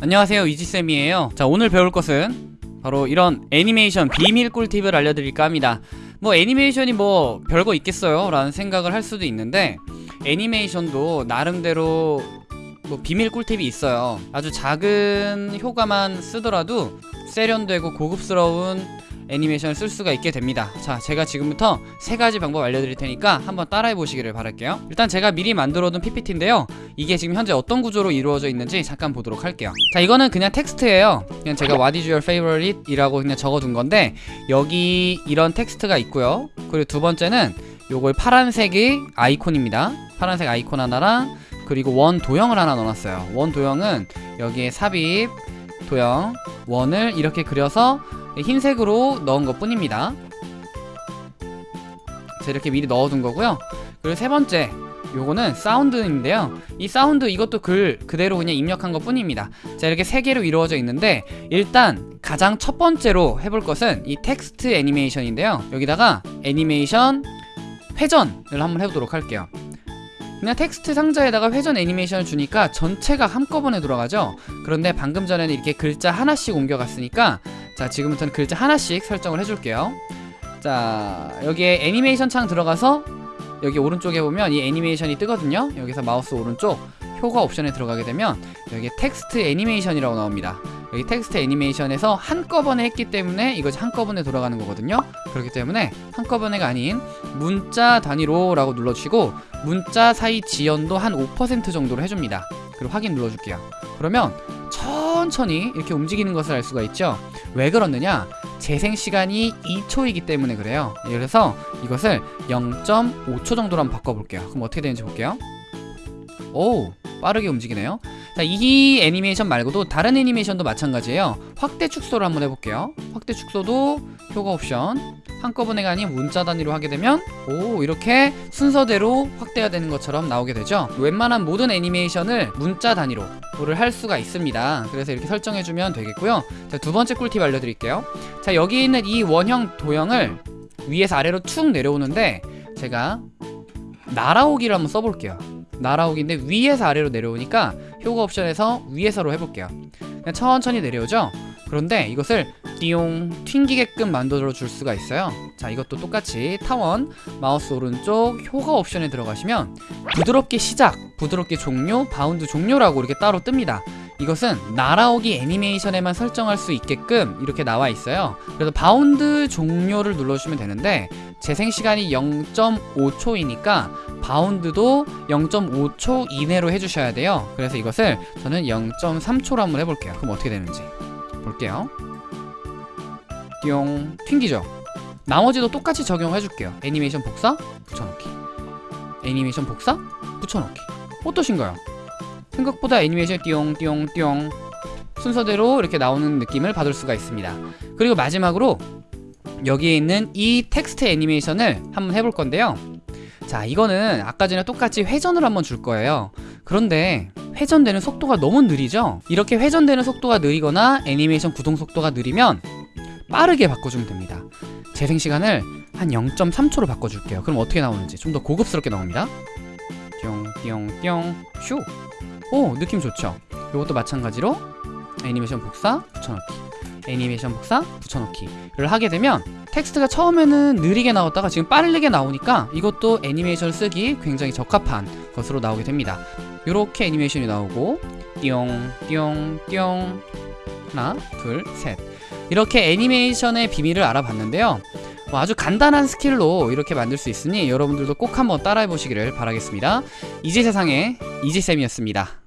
안녕하세요 이지쌤이에요. 자 오늘 배울 것은 바로 이런 애니메이션 비밀 꿀팁을 알려드릴까 합니다. 뭐 애니메이션이 뭐 별거 있겠어요? 라는 생각을 할 수도 있는데 애니메이션도 나름대로 뭐 비밀 꿀팁이 있어요. 아주 작은 효과만 쓰더라도 세련되고 고급스러운 애니메이션을 쓸 수가 있게 됩니다. 자 제가 지금부터 세 가지 방법 알려드릴 테니까 한번 따라해 보시기를 바랄게요. 일단 제가 미리 만들어둔 PPT인데요. 이게 지금 현재 어떤 구조로 이루어져 있는지 잠깐 보도록 할게요. 자 이거는 그냥 텍스트예요. 그냥 제가 What is your favorite? 이라고 그냥 적어둔 건데 여기 이런 텍스트가 있고요. 그리고 두 번째는 요걸 파란색의 아이콘입니다. 파란색 아이콘 하나랑 그리고 원 도형을 하나 넣어놨어요. 원 도형은 여기에 삽입 도형 원을 이렇게 그려서 흰색으로 넣은 것 뿐입니다. 자 이렇게 미리 넣어둔 거고요. 그리고 세 번째 요거는 사운드인데요. 이 사운드 이것도 글 그대로 그냥 입력한 것 뿐입니다. 자 이렇게 세 개로 이루어져 있는데 일단 가장 첫 번째로 해볼 것은 이 텍스트 애니메이션인데요. 여기다가 애니메이션 회전을 한번 해보도록 할게요. 그냥 텍스트 상자에다가 회전 애니메이션을 주니까 전체가 한꺼번에 돌아가죠. 그런데 방금 전에는 이렇게 글자 하나씩 옮겨갔으니까 자 지금부터는 글자 하나씩 설정을 해줄게요. 자 여기에 애니메이션 창 들어가서 여기 오른쪽에 보면 이 애니메이션이 뜨거든요. 여기서 마우스 오른쪽 효과 옵션에 들어가게 되면 여기 텍스트 애니메이션이라고 나옵니다. 여기 텍스트 애니메이션에서 한꺼번에 했기 때문에 이것이 한꺼번에 돌아가는 거거든요. 그렇기 때문에 한꺼번에가 아닌 문자 단위로 라고 눌러주시고 문자 사이 지연도 한 5% 정도로 해줍니다. 그리고 확인 눌러줄게요. 그러면 천천히 이렇게 움직이는 것을 알 수가 있죠. 왜 그렇느냐? 재생 시간이 2초이기 때문에 그래요. 그래서 이것을 0.5초 정도로 한번 바꿔볼게요. 그럼 어떻게 되는지 볼게요. 오 빠르게 움직이네요. 자, 이 애니메이션 말고도 다른 애니메이션도 마찬가지예요. 확대 축소를 한번 해볼게요. 확대 축소도 효과 옵션 한꺼번에가 아닌 문자 단위로 하게 되면 오 이렇게 순서대로 확대가 되는 것처럼 나오게 되죠. 웬만한 모든 애니메이션을 문자 단위로 를 할 수가 있습니다. 그래서 이렇게 설정해주면 되겠고요. 자, 두 번째 꿀팁 알려드릴게요. 자 여기 있는 이 원형 도형을 위에서 아래로 툭 내려오는데 제가 날아오기를 한번 써볼게요. 날아오기인데 위에서 아래로 내려오니까 효과 옵션에서 위에서로 해볼게요. 그냥 천천히 내려오죠? 그런데 이것을 띠용 튕기게끔 만들어 줄 수가 있어요. 자 이것도 똑같이 타원 마우스 오른쪽 효과 옵션에 들어가시면 부드럽게 시작 부드럽게 종료 바운드 종료라고 이렇게 따로 뜹니다. 이것은 날아오기 애니메이션에만 설정할 수 있게끔 이렇게 나와 있어요. 그래서 바운드 종료를 눌러주시면 되는데 재생시간이 0.5초이니까 바운드도 0.5초 이내로 해주셔야 돼요. 그래서 이것을 저는 0.3초로 한번 해볼게요. 그럼 어떻게 되는지. 볼게요 띠용 튕기죠. 나머지도 똑같이 적용해줄게요. 애니메이션 복사 붙여넣기. 애니메이션 복사 붙여넣기. 어떠신가요? 생각보다 애니메이션 띠용띠용띠용 순서대로 이렇게 나오는 느낌을 받을 수가 있습니다. 그리고 마지막으로 여기에 있는 이 텍스트 애니메이션을 한번 해볼 건데요. 자 이거는 아까 전에 똑같이 회전을 한번 줄 거예요. 그런데 회전되는 속도가 너무 느리죠? 이렇게 회전되는 속도가 느리거나 애니메이션 구동 속도가 느리면 빠르게 바꿔주면 됩니다. 재생시간을 한 0.3초로 바꿔줄게요. 그럼 어떻게 나오는지 좀 더 고급스럽게 나옵니다. 띠용띠용띠용 슈오 느낌 좋죠? 이것도 마찬가지로 애니메이션 복사 붙여넣기. 애니메이션 복사 붙여넣기를 하게 되면 tek스트가 처음에는 느리게 나왔다가 지금 빠르게 나오니까 이것도 애니메이션 쓰기 굉장히 적합한 것으로 나오게 됩니다. 이렇게 애니메이션이 나오고 띠용. 하나 둘셋 이렇게 애니메이션의 비밀을 알아봤는데요. 뭐 아주 간단한 스킬로 이렇게 만들 수 있으니 여러분들도 꼭 한번 따라해 보시기를 바라겠습니다. 이지세상의 이지쌤이었습니다